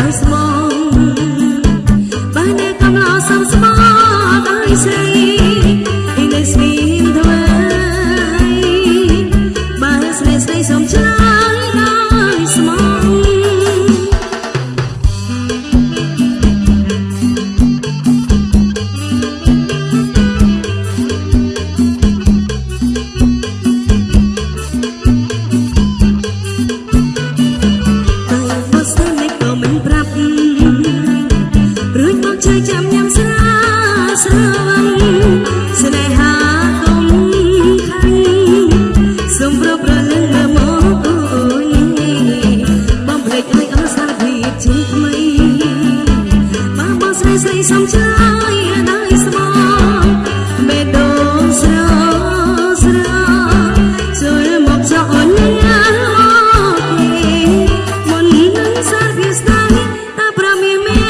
ដោយស្មងបើអ្នកកំឡោះសំស្សំចាយដោយស្មោបេះដូងស្រស់ស្រស់ចូលមកចោលណាអូទេមុននឹងសារវាស្ដាយតាប្រមីមេ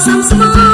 some small